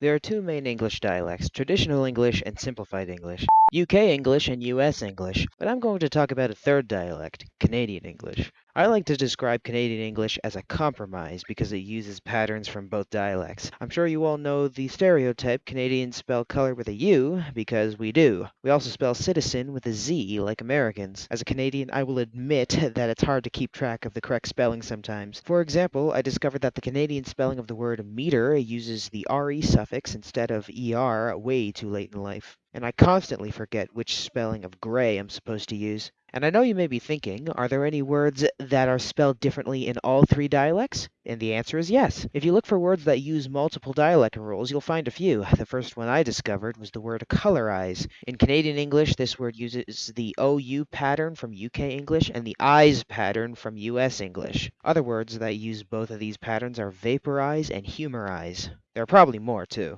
There are two main English dialects, Traditional English and Simplified English, UK English and US English, but I'm going to talk about a third dialect, Canadian English. I like to describe Canadian English as a compromise because it uses patterns from both dialects. I'm sure you all know the stereotype Canadians spell color with a U because we do. We also spell citizen with a Z like Americans. As a Canadian, I will admit that it's hard to keep track of the correct spelling sometimes. For example, I discovered that the Canadian spelling of the word meter uses the RE suffix instead of ER way too late in life. And I constantly forget which spelling of gray I'm supposed to use. And I know you may be thinking, are there any words that are spelled differently in all three dialects? And the answer is yes. If you look for words that use multiple dialect rules, you'll find a few. The first one I discovered was the word colorize. In Canadian English, this word uses the OU pattern from UK English and the IS pattern from US English. Other words that use both of these patterns are vaporize and humorize. There are probably more too.